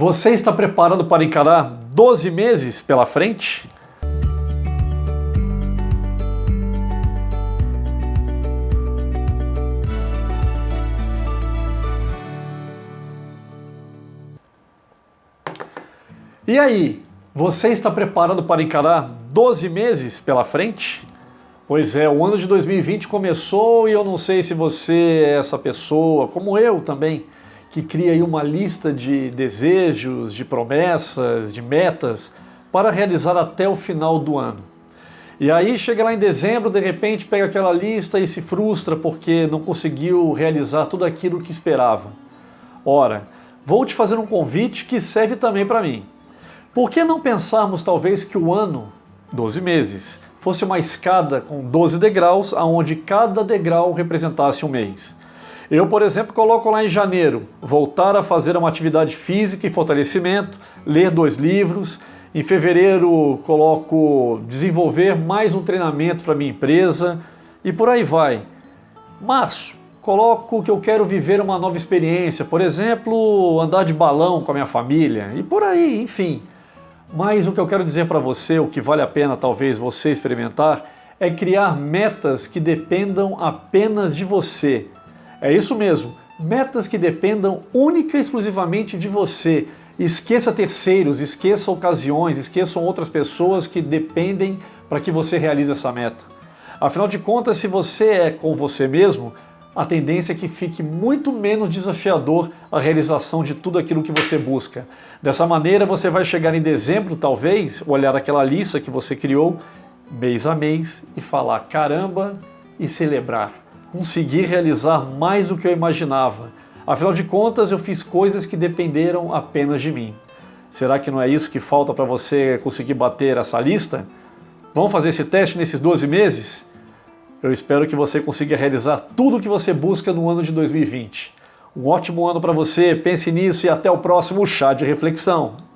Você está preparado para encarar 12 meses pela frente? E aí, você está preparado para encarar 12 meses pela frente? Pois é, o ano de 2020 começou e eu não sei se você é essa pessoa, como eu também, que cria aí uma lista de desejos, de promessas, de metas para realizar até o final do ano. E aí chega lá em dezembro, de repente pega aquela lista e se frustra porque não conseguiu realizar tudo aquilo que esperava. Ora, vou te fazer um convite que serve também para mim. Por que não pensarmos talvez que o ano, 12 meses, fosse uma escada com 12 degraus, aonde cada degrau representasse um mês? Eu, por exemplo, coloco lá em janeiro, voltar a fazer uma atividade física e fortalecimento, ler dois livros. Em fevereiro, coloco desenvolver mais um treinamento para minha empresa e por aí vai. Março, coloco que eu quero viver uma nova experiência, por exemplo, andar de balão com a minha família e por aí, enfim. Mas o que eu quero dizer para você, o que vale a pena talvez você experimentar, é criar metas que dependam apenas de você é isso mesmo, metas que dependam única e exclusivamente de você. Esqueça terceiros, esqueça ocasiões, esqueçam outras pessoas que dependem para que você realize essa meta. Afinal de contas, se você é com você mesmo, a tendência é que fique muito menos desafiador a realização de tudo aquilo que você busca. Dessa maneira, você vai chegar em dezembro, talvez, olhar aquela lista que você criou mês a mês e falar caramba e celebrar consegui realizar mais do que eu imaginava. Afinal de contas, eu fiz coisas que dependeram apenas de mim. Será que não é isso que falta para você conseguir bater essa lista? Vamos fazer esse teste nesses 12 meses? Eu espero que você consiga realizar tudo o que você busca no ano de 2020. Um ótimo ano para você, pense nisso e até o próximo Chá de Reflexão.